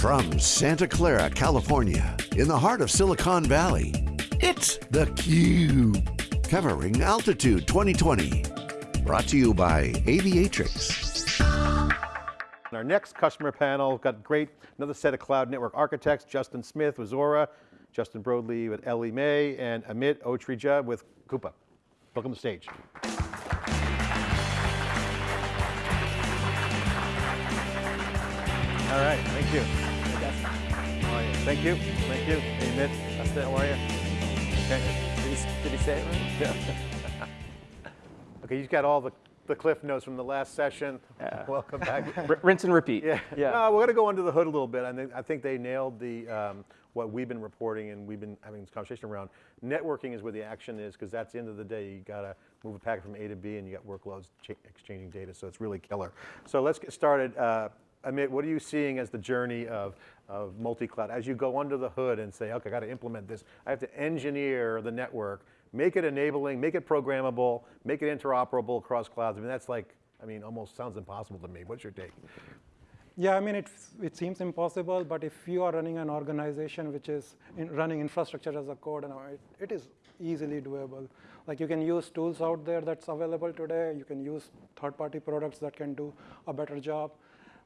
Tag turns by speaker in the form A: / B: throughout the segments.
A: From Santa Clara, California, in the heart of Silicon Valley, it's theCUBE. Covering Altitude 2020. Brought to you by Aviatrix.
B: Our next customer panel, got great, another set of cloud network architects, Justin Smith with Zuora, Justin Broadley with Ellie Mae, and Amit Otrija with Coupa. Welcome to the stage. All right, thank you. Thank you, thank you. Hey, Amit, how are you? Okay.
C: Did he, did he say it right?
B: Yeah. okay, you've got all the, the cliff notes from the last session.
C: Yeah.
B: Welcome back.
C: R rinse and repeat.
B: Yeah,
C: yeah.
B: No, we're going to go under the hood a little bit. I think, I think they nailed the, um, what we've been reporting and we've been having this conversation around. Networking is where the action is because that's the end of the day. You got to move a packet from A to B and you got workloads exchanging data, so it's really killer. So let's get started. Uh, Amit, what are you seeing as the journey of, of multi-cloud? As you go under the hood and say, okay, I got to implement this. I have to engineer the network, make it enabling, make it programmable, make it interoperable across clouds. I mean, that's like, I mean, almost sounds impossible to me. What's your take?
D: Yeah, I mean, it, it seems impossible, but if you are running an organization which is in running infrastructure as a code, and it, it is easily doable. Like you can use tools out there that's available today. You can use third-party products that can do a better job.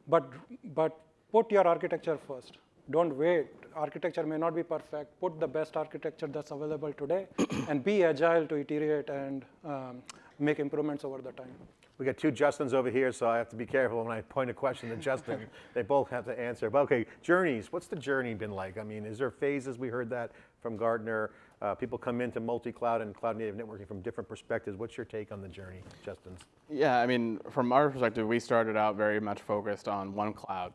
D: But, but put your architecture first. Don't wait. Architecture may not be perfect. Put the best architecture that's available today and be agile to iterate and um, make improvements over the time.
B: We got two Justins over here, so I have to be careful when I point a question to Justin. they both have to answer. But okay, journeys, what's the journey been like? I mean, is there phases? We heard that from Gartner. Uh, people come into multi-cloud and cloud native networking from different perspectives. What's your take on the journey, Justin?
E: Yeah, I mean, from our perspective, we started out very much focused on one cloud.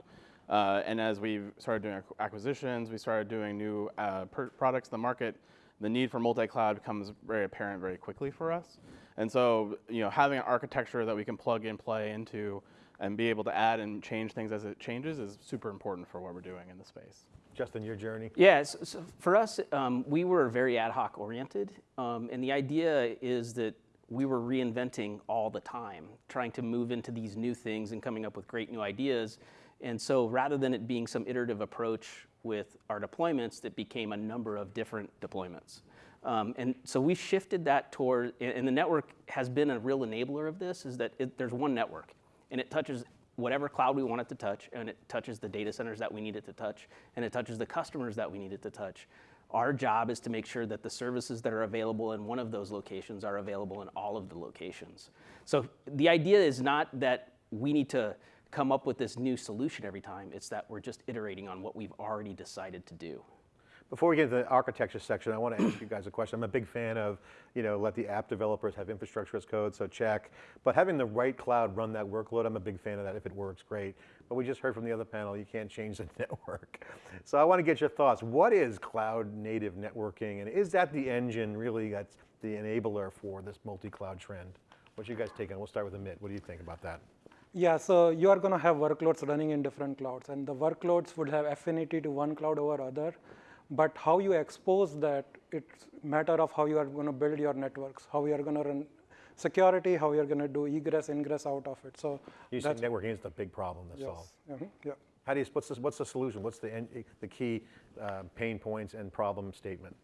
E: Uh, and as we started doing acquisitions, we started doing new uh, products in the market, the need for multi-cloud becomes very apparent very quickly for us. And so, you know, having an architecture that we can plug and play into and be able to add and change things as it changes is super important for what we're doing in the space.
B: Justin, your journey?
C: Yeah, so, so for us, um, we were very ad hoc oriented. Um, and the idea is that we were reinventing all the time, trying to move into these new things and coming up with great new ideas. And so rather than it being some iterative approach with our deployments, it became a number of different deployments. Um, and so we shifted that toward, and the network has been a real enabler of this, is that it, there's one network, and it touches whatever cloud we want it to touch, and it touches the data centers that we need it to touch, and it touches the customers that we need it to touch. Our job is to make sure that the services that are available in one of those locations are available in all of the locations. So the idea is not that we need to come up with this new solution every time, it's that we're just iterating on what we've already decided to do.
B: Before we get into the architecture section, I want to ask you guys a question. I'm a big fan of, you know, let the app developers have infrastructure as code, so check. But having the right cloud run that workload, I'm a big fan of that. If it works, great. But we just heard from the other panel, you can't change the network. So I want to get your thoughts. What is cloud native networking? And is that the engine really that's the enabler for this multi-cloud trend? What's you guys take on? We'll start with Amit. What do you think about that?
D: Yeah, so you are going to have workloads running in different clouds, and the workloads would have affinity to one cloud over other. But how you expose that, it's matter of how you are going to build your networks, how you are going to run security, how you're going to do egress, ingress out of it. So
B: you see networking is the big problem to
D: yes.
B: solve.
D: Mm -hmm. Yeah.
B: How do you, what's, the, what's the solution? What's the, the key uh, pain points and problem statement?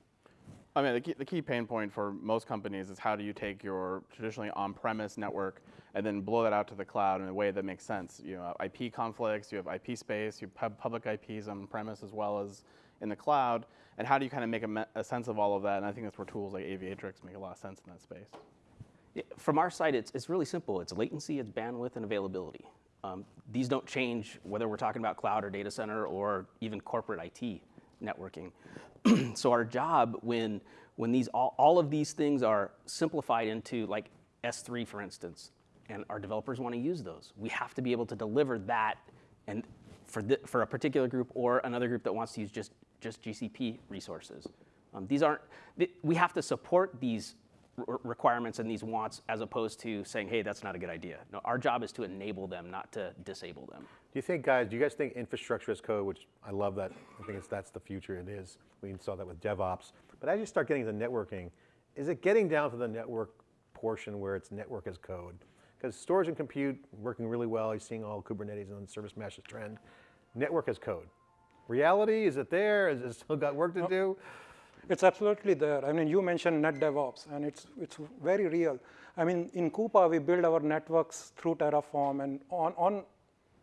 E: I mean, the key, the key pain point for most companies is how do you take your traditionally on-premise network and then blow that out to the cloud in a way that makes sense. You know, IP conflicts, you have IP space, you have public IPs on-premise as well as in the cloud, and how do you kind of make a, a, sense of all of that? And I think that's where tools like Aviatrix make a lot of sense in that space.
C: From our side, it's, it's really simple. It's latency, it's bandwidth, and availability. Um, these don't change whether we're talking about cloud or data center or even corporate IT networking. so our job when, when these, all, all of these things are simplified into like S3, for instance, and our developers want to use those, we have to be able to deliver that and for, the, for a particular group or another group that wants to use just just GCP resources. Um, these aren't, we have to support these requirements and these wants as opposed to saying, hey, that's not a good idea. No, our job is to enable them, not to disable them.
B: Do you think, guys, do you guys think infrastructure as code, which I love that, I think it's, that's the future it is. We saw that with DevOps. But as you start getting to networking, is it getting down to the network portion where it's network as code? Because storage and compute working really well, you're seeing all Kubernetes and service meshes trend. Network as code. reality? Is it there? Is it still got work to do?
D: It's absolutely there. I mean, you mentioned net DevOps, and it's, it's very real. I mean, in Coupa, we build our networks through Terraform, and on, on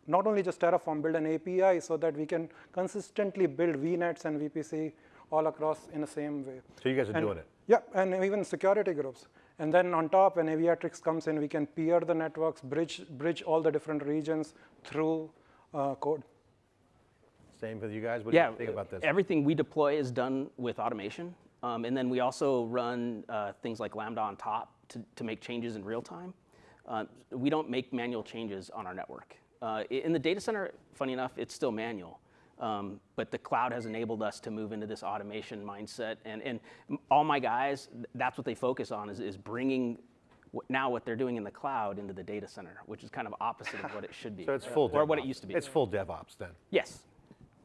D: not only just Terraform, build an API so that we can consistently build VNets and VPC all across in the same way.
B: So you guys are
D: And-
B: doing it.
D: Yeah, and even security groups. And then on top, when Aviatrix comes in, we can peer the networks, bridge, bridge all the different regions through uh, code.
B: Same with you guys? What do
C: Yeah,
B: you think about this?
C: everything we deploy is done with automation. Um, and then we also run uh, things like Lambda on top to, to make changes in real time. Uh, we don't make manual changes on our network. Uh, in the data center, funny enough, it's still manual. Um, but the cloud has enabled us to move into this automation mindset. And, and all my guys, that's what they focus on is, is bringing now what they're doing in the cloud into the data center, which is kind of opposite of what it should be.
B: So it's full
C: Or what it used to be.
B: It's full DevOps then.
C: yes.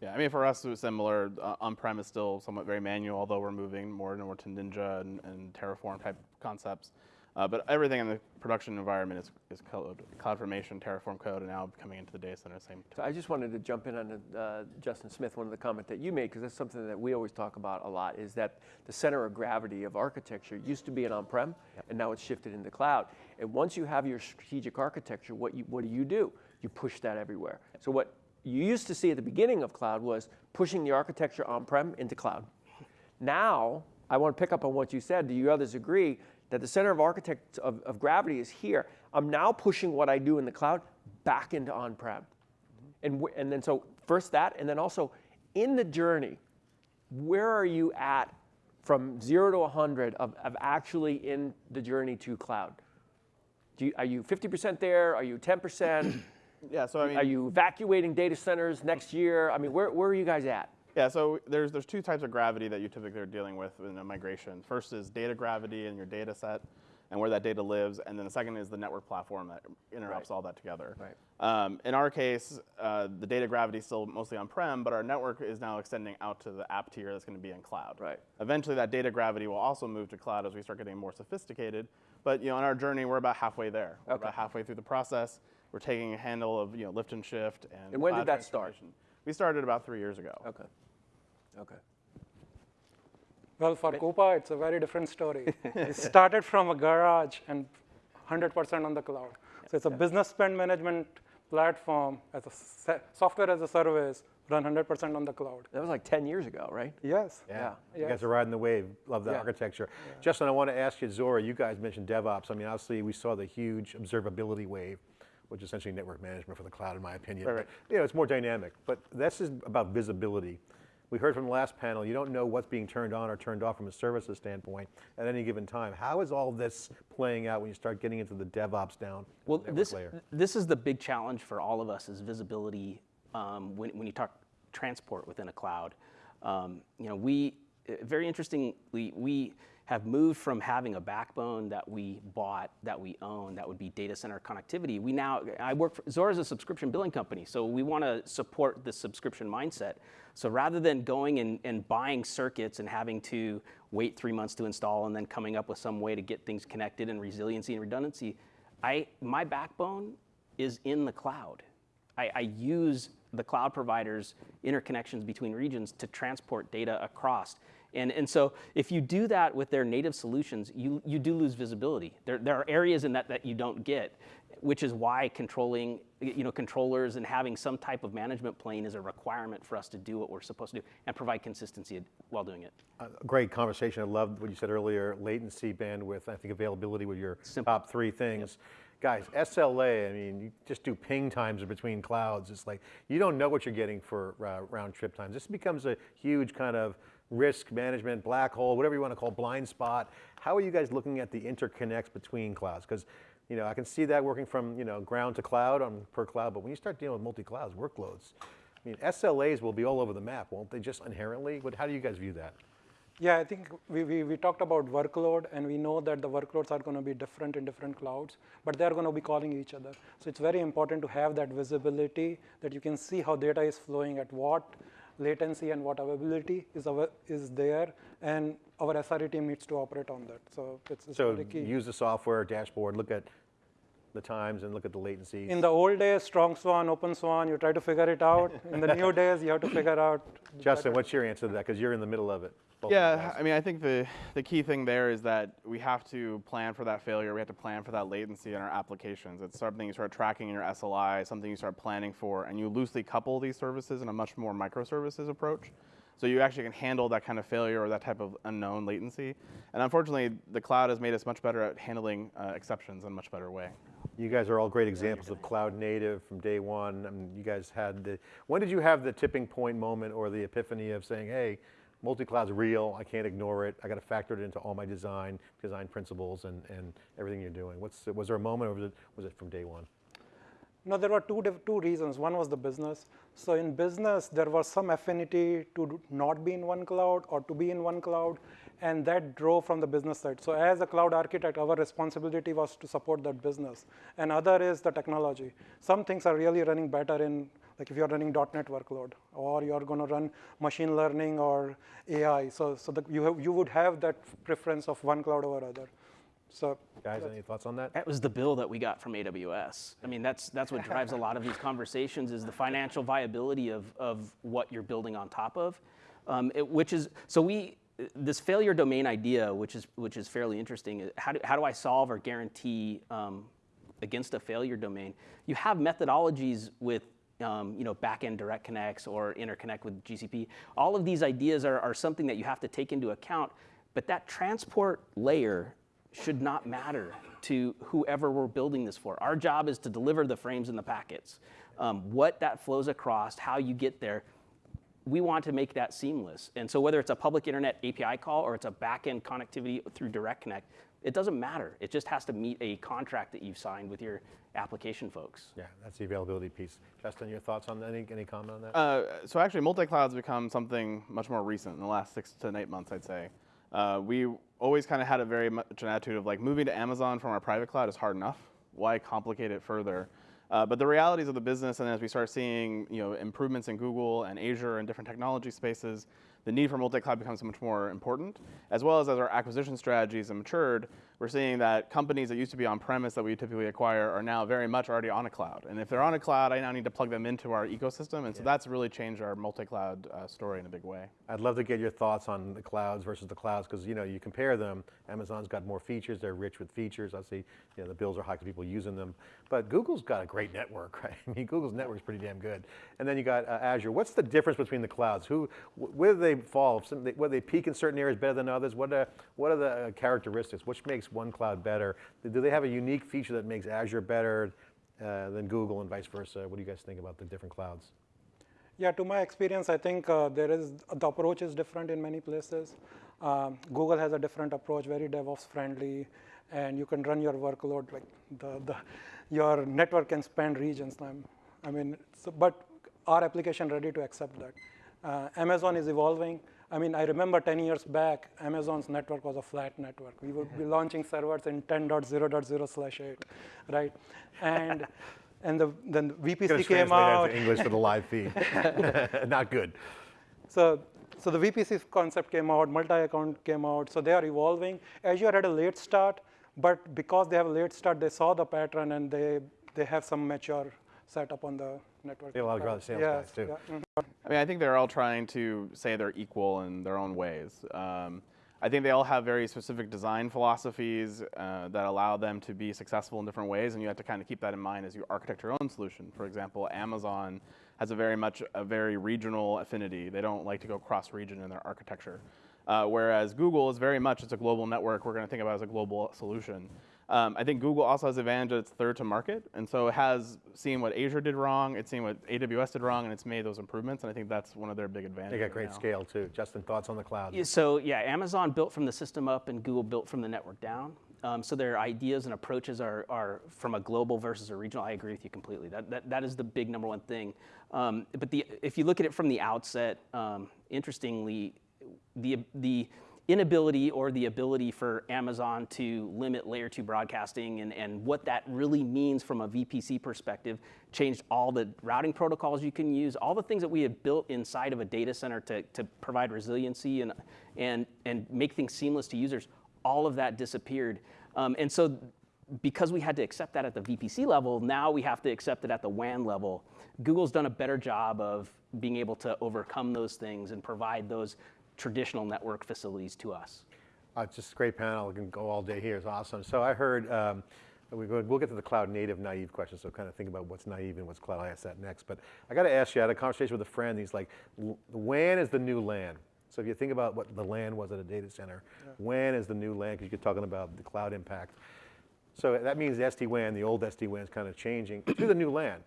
E: Yeah, I mean, for us, it was similar. Uh, on-prem is still somewhat very manual, although we're moving more and more to Ninja and, and Terraform type concepts. Uh, but everything in the production environment is, is code, CloudFormation, Terraform code, and now coming into the data center, same.
F: So I just wanted to jump in on uh, Justin Smith, one of the comment that you made, because that's something that we always talk about a lot, is that the center of gravity of architecture used to be an on-prem, and now it's shifted into cloud. And once you have your strategic architecture, what, you, what do you do? You push that everywhere. So what you used to see at the beginning of cloud was pushing the architecture on-prem into cloud. Now, I want to pick up on what you said. Do you others agree that the center of architect of, of gravity is here? I'm now pushing what I do in the cloud back into on-prem. And, and then so first that, and then also in the journey, where are you at from zero to 100 of, of actually in the journey to cloud? You, are you 50% there? Are you 10%?
E: Yeah, so I mean,
F: are you evacuating data centers next year? I mean, where, where are you guys at?
E: Yeah, so there's there's two types of gravity that you typically are dealing with in a migration. First is data gravity in your data set and where that data lives, and then the second is the network platform that interrupts
F: Right.
E: all that together.
F: Right.
E: Um, in our case, uh, the data gravity is still mostly on-prem, but our network is now extending out to the app tier that's going to be in cloud.
F: Right.
E: Eventually, that data gravity will also move to cloud as we start getting more sophisticated. But you know, on our journey, we're about halfway there. We're
F: Okay.
E: about halfway through the process. We're taking a handle of you know lift and shift and.
F: And when did that start?
E: We started about three years ago.
F: Okay. Okay.
D: Well, for Coupa, it's a very different story. it started from a garage and 100% on the cloud. So it's a business spend management platform as a software as a service run 100% on the cloud.
F: That was like 10 years ago, right?
D: Yes.
B: Yeah. You
D: Yes.
B: guys are riding the wave. Love the
F: Yeah.
B: architecture. Justin, I want to ask you, Zuora, you guys mentioned DevOps. I mean, obviously, we saw the huge observability wave, which is essentially network management for the cloud, in my opinion.
E: Right, right.
B: But, you know, it's more dynamic. But this is about visibility. We heard from the last panel, you don't know what's being turned on or turned off from a services standpoint at any given time. How is all this playing out when you start getting into the DevOps down
C: Well, this,
B: layer?
C: this is the big challenge for all of us is visibility um, when, when you talk transport within a cloud. Um, you know, we, very interestingly, we have moved from having a backbone that we bought, that we own, that would be data center connectivity. We now, I work for, Zuora is a subscription billing company, so we want to support the subscription mindset. So rather than going and, and buying circuits and having to wait three months to install and then coming up with some way to get things connected and resiliency and redundancy, I, my backbone is in the cloud. I, I use the cloud providers' interconnections between regions to transport data across. And, and so if you do that with their native solutions, you, you do lose visibility. There, there are areas in that that you don't get, which is why controlling, you know, controllers and having some type of management plane is a requirement for us to do what we're supposed to do and provide consistency while doing it.
B: Uh, Great conversation. I loved what you said earlier, latency, bandwidth, I think availability were your
C: Simple.
B: top three things. Guys, SLA, I mean, you just do ping times between clouds. It's like, you don't know what you're getting for uh, round trip times. This becomes a huge kind of risk management, black hole, whatever you want to call blind spot. How are you guys looking at the interconnects between clouds? Because you know, I can see that working from you know ground to cloud on per cloud, but when you start dealing with multi-clouds workloads, I mean, SLAs will be all over the map, won't they? Just inherently. What, how do you guys view that?
D: Yeah, I think we, we, we talked about workload, and we know that the workloads are going to be different in different clouds, but they're going to be calling each other. So it's very important to have that visibility that you can see how data is flowing at what latency and what availability is, is there, and our SRE team needs to operate on that. So it's, it's
B: So
D: very key.
B: use the software dashboard, look at the times and look at the latencies?
D: In the old days, strongSwan, open swan, you try to figure it out. In the new days, you have to figure out.
B: Justin, what's your answer to that? Because you're in the middle of it. both of you
E: Yeah. I mean, I think the, the key thing there is that we have to plan for that failure. We have to plan for that latency in our applications. It's something you start tracking in your SLI, something you start planning for, and you loosely couple these services in a much more microservices approach. So you actually can handle that kind of failure or that type of unknown latency. And unfortunately, the cloud has made us much better at handling uh, exceptions in a much better way.
B: You guys are all great examples of cloud native from day one. I mean, you guys had the, when did you have the tipping point moment or the epiphany of saying, hey, multi-cloud's real, I can't ignore it, I got to factor it into all my design, design principles and, and everything you're doing? What's, was there a moment or was it, was it from day one?
D: No, there were two, two reasons. One was the business. So in business, there was some affinity to not be in one cloud or to be in one cloud, and that drove from the business side. So as a cloud architect, our responsibility was to support that business. And other is the technology. Some things are really running better in, like if you're running .NET workload, or you're going to run machine learning or AI. So, so the, you, have, you would have that preference of one cloud over other. So
B: Guys, any thoughts on that?
C: That was the bill that we got from AWS. I mean, that's, that's what drives a lot of these conversations is the financial viability of, of what you're building on top of. Um, it- which is, so we, this failure domain idea, which is, which is fairly interesting, how do, how do I solve or guarantee um, against a failure domain? You have methodologies with um, you know, backend direct connects or interconnect with GCP. All of these ideas are, are something that you have to take into account, but that transport layer should not matter to whoever we're building this for. Our job is to deliver the frames and the packets. Um, what that flows across, how you get there, we want to make that seamless. And so whether it's a public internet API call or it's a backend connectivity through Direct Connect, it doesn't matter. It just has to meet a contract that you've signed with your application folks.
B: Yeah, that's the availability piece. Justin, your thoughts on? Any, any comment on that?
E: Uh, so actually, multi-cloud's become something much more recent in the last six to eight months, I'd say. Uh, we always kind of had a very much an attitude of like moving to Amazon from our private cloud is hard enough. Why complicate it further? Uh, but the realities of the business, and as we start seeing you know improvements in Google and Azure and different technology spaces, the need for multi-cloud becomes much more important. As well as as our acquisition strategies have matured, we're seeing that companies that used to be on-premise that we typically acquire are now very much already on a cloud. And if they're on a cloud, I now need to plug them into our ecosystem, and so that's really changed our multi-cloud uh, story in a big way.
B: I'd love to get your thoughts on the clouds versus the clouds, because you know you compare them. Amazon's got more features; they're rich with features. Obviously, you know the bills are high because people using them. But Google's got a great network, right? I mean, Google's network's pretty damn good. And then you got uh, Azure. What's the difference between the clouds? Who, where do they fall? Some, they, where they peak in certain areas better than others? What are what are the uh, characteristics? Which makes one cloud better? Do they have a unique feature that makes Azure better uh, than Google, and vice versa? What do you guys think about the different clouds?
D: Yeah, to my experience, I think uh, there is the approach is different in many places. Um, Google has a different approach, very DevOps friendly, and you can run your workload like the, the your network can span regions. I mean, so, but our application ready to accept that. Uh, Amazon is evolving. I mean, I remember 10 years back, Amazon's network was a flat network. We would be launching servers in 10.0.0 slash 8, right? And and the, then VPC came out.
B: English for the live feed. Not good.
D: So, so the VPC concept came out, multi-account came out, so they are evolving. Azure had a late start, but because they have a late start, they saw the pattern and they, they have some mature setup on the network.
B: They have a lot of other sales
D: Yes,
B: guys, too.
D: yeah, mhm.
E: I mean, I think they're all trying to say they're equal in their own ways. Um, I think they all have very specific design philosophies uh, that allow them to be successful in different ways, and you have to kind of keep that in mind as you architect your own solution. For example, Amazon has a very much a very regional affinity. They don't like to go cross-region in their architecture. Uh, whereas Google is very much, it's a global network. We're going to think about it as a global solution. Um, I think Google also has the advantage that it's third to market, and so it has seen what Azure did wrong, it's seen what AWS did wrong, and it's made those improvements. And I think that's one of their big advantages.
B: They got great
E: now.
B: scale too. Justin, thoughts on the cloud?
C: Yeah, So yeah, Amazon built from the system up and Google built from the network down. Um, so their ideas and approaches are, are from a global versus a regional. I agree with you completely. That, that, that is the big number one thing. Um, but the, if you look at it from the outset, um, interestingly, the, the inability or the ability for Amazon to limit layer two broadcasting and, and what that really means from a VPC perspective changed all the routing protocols you can use, all the things that we had built inside of a data center to, to provide resiliency and, and, and make things seamless to users, all of that disappeared. Um, and so because we had to accept that at the VPC level, now we have to accept it at the WAN level. Google's done a better job of being able to overcome those things and provide those traditional network facilities to us.
B: Uh, it's just a great panel. We can go all day here. It's awesome. So I heard, um, we we'll get to the cloud native naive question, so kind of think about what's naive and what's cloud. I ask that next. But I got to ask you, I had a conversation with a friend. He's like, "L- WAN is the new LAN. So if you think about what the LAN was at a data center, WAN is the new LAN because you're talking about the cloud impact. So that means the SD-WAN, the old SD-WAN is kind of changing to the new LAN.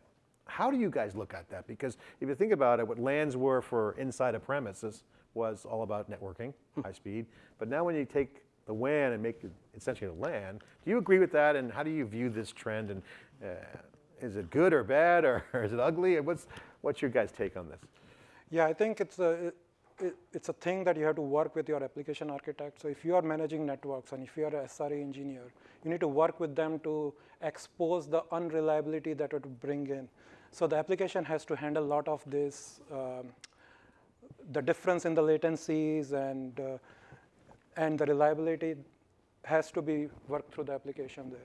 B: How do you guys look at that? Because if you think about it, what LANs were for inside a premises was all about networking, high speed. But now when you take the WAN and make it essentially a LAN, do you agree with that? And how do you view this trend? And uh, is it good or bad or is it ugly? And What's, what's your guys' take on this?
D: Yeah, I think it's a it, it- it's a thing that you have to work with your application architect. So if you are managing networks and if you are a SRE engineer, you need to work with them to expose the unreliability that it would bring in. So the application has to handle a lot of this, um, the difference in the latencies and uh, and the reliability has to be worked through the application there.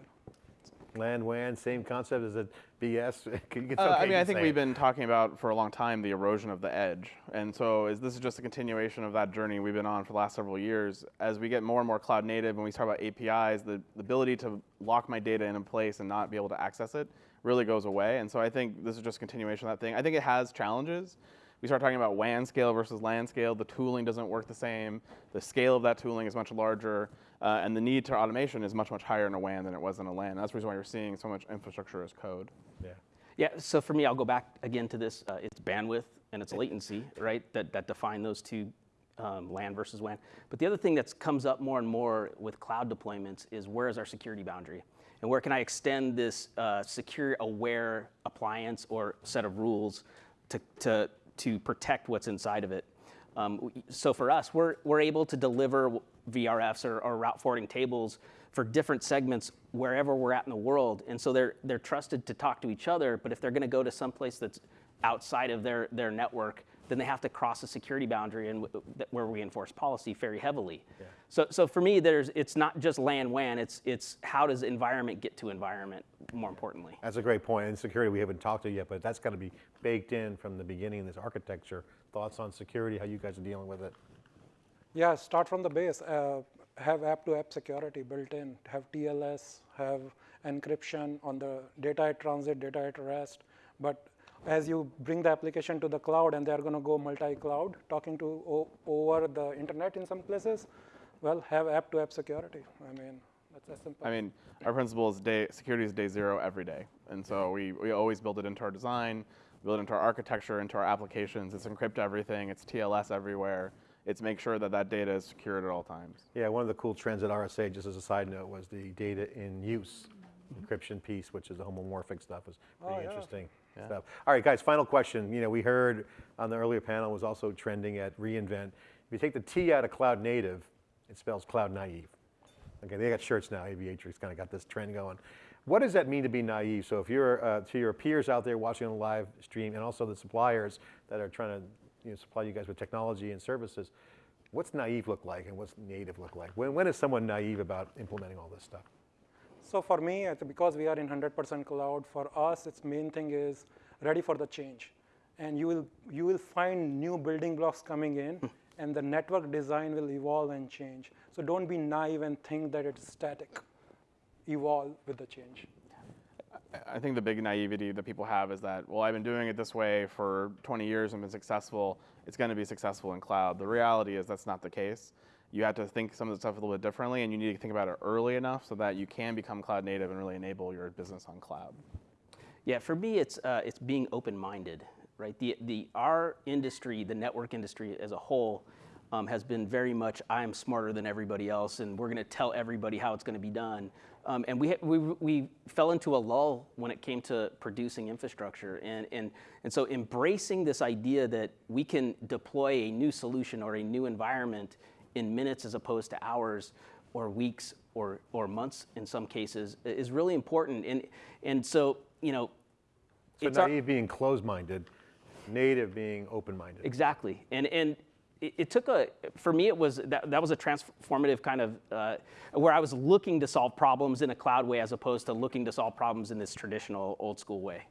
B: LAN, WAN, same concept? Is it BS? It's
E: Uh, I mean, I think we've
B: it.
E: been talking about for a long time the erosion of the edge, and so is this is just a continuation of that journey we've been on for the last several years. As we get more and more cloud native, and we talk about APIs, the, the ability to lock my data in a place and not be able to access it really goes away. And so I think this is just a continuation of that thing. I think it has challenges. We start talking about WAN scale versus LAN scale. The tooling doesn't work the same. The scale of that tooling is much larger, uh, and the need to automation is much much higher in a WAN than it was in a LAN. That's the reason why you're seeing so much infrastructure as code.
B: Yeah.
C: Yeah, so for me, I'll go back again to this. Uh, it's bandwidth and it's latency, right? That, that define those two, um, LAN versus WAN. But the other thing that comes up more and more with cloud deployments is where is our security boundary? And where can I extend this uh, secure aware appliance or set of rules to, to, to protect what's inside of it? Um, so for us, we're, we're able to deliver VRFs or, or route forwarding tables for different segments wherever we're at in the world. And so they're, they're trusted to talk to each other, but if they're gonna go to someplace that's outside of their, their network, then they have to cross a security boundary and where we enforce policy very heavily. So, so for me, there's, it's not just LAN WAN, it's, it's how does environment get to environment, more importantly.
B: That's a great point. And security, we haven't talked to yet, but that's got to be baked in from the beginning in this architecture. Thoughts on security, how you guys are dealing with it?
D: Yeah, start from the base. Uh, have app-to-app security built in. Have TLS. Have encryption on the data at transit, data at rest. But as you bring the application to the cloud, and they're going to go multi-cloud, talking to o- over the internet in some places, well, have app-to-app security. I mean, that's as simple.
E: I mean, our principle is day security is day zero every day, and so we, we always build it into our design, build it into our architecture, into our applications. It's encrypt everything. It's TLS everywhere. It's make sure that that data is secured at all times.
B: Yeah, one of the cool trends at RSA, just as a side note, was the data in use mm-hmm. encryption piece, which is the homomorphic stuff, is oh, pretty
D: Oh, yeah.
B: interesting stuff. All right, guys, final question. You know, we heard on the earlier panel was also trending at reInvent. If you take the T out of cloud native, it spells cloud naive. Okay, they got shirts now. Aviatrix kind of got this trend going. What does that mean to be naive? So if you're uh, to your peers out there watching on the live stream, and also the suppliers that are trying to you know, supply you guys with technology and services, what's naive look like, and what's native look like? When, when is someone naive about implementing all this stuff?
D: So for me, because we are in 100% cloud, for us, its main thing is ready for the change. And you will, you will find new building blocks coming in, hmm. and the network design will evolve and change. So don't be naive and think that it's static. Evolve with the change.
E: I think the big naivety that people have is that, well, I've been doing it this way for 20 years and been successful. It's going to be successful in cloud. The reality is that's not the case. You have to think some of the stuff a little bit differently, and you need to think about it early enough so that you can become cloud native and really enable your business on cloud.
C: Yeah, for me, it's uh, it's being open-minded, right? The the our industry, the network industry as a whole, um, has been very much I'm smarter than everybody else, and we're going to tell everybody how it's going to be done. Um, and we, we we fell into a lull when it came to producing infrastructure, and and and so embracing this idea that we can deploy a new solution or a new environment in minutes as opposed to hours or weeks or, or months in some cases is really important. And, and so, you know,
B: So
C: it's our-
B: naive being closed-minded, native being open-minded.
C: exactly. And, and it, it took a, for me, it was, that, that was a transformative kind of, uh, where I was looking to solve problems in a cloud way as opposed to looking to solve problems in this traditional old school way.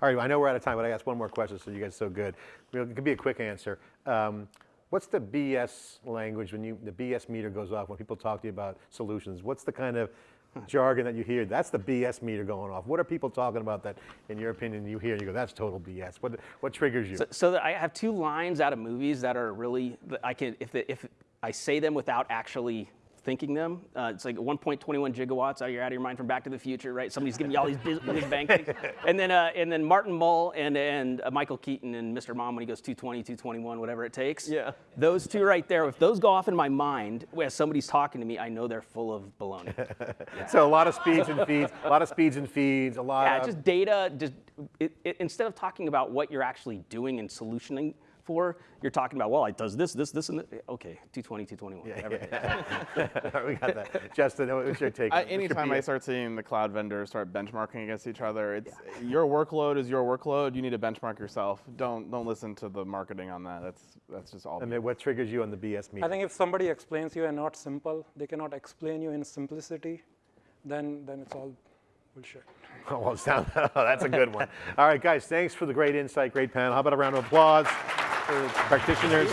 B: All right, I know we're out of time, but I asked one more question, so you guys are so good. It could be a quick answer. Um, what's the BS language when you, the BS meter goes off when people talk to you about solutions? What's the kind of hmm. jargon that you hear? That's the BS meter going off. What are people talking about that, in your opinion, you hear and you go, that's total BS? What, what triggers you?
C: So, so that I have two lines out of movies that are really, I can, if, the, if I say them without actually thinking them. Uh, it's like 1.21 gigawatts. Out, you're out of your mind from Back to the Future, right? Somebody's giving you all these biz bang things. And then, uh, and then Martin Mull and, and uh, Michael Keaton and Mr. Mom when he goes 220, 221, whatever it takes.
F: Yeah.
C: Those two right there, if those go off in my mind as somebody's talking to me, I know they're full of baloney.
B: So a lot of speeds and feeds, a lot of speeds and feeds, a lot
C: Yeah,
B: of.
C: just data. Just it, it, instead of talking about what you're actually doing and solutioning for, you're talking about well, it does this, this, this, and this. okay, 220, 221. Yeah, whatever.
B: we got that. Justin, what's your take?
E: I,
B: on it? What's your
E: anytime I start seeing the cloud vendors start benchmarking against each other, it's your workload is your workload. You need to benchmark yourself. Don't don't listen to the marketing on that. That's that's just all.
B: I mean, what triggers you on the BS meter?
D: I think if somebody explains you and not simple, they cannot explain you in simplicity, then, then it's all bullshit.
B: Oh, well, sound, oh, that's a good one. All right, guys, thanks for the great insight, great panel. How about a round of applause for practitioners?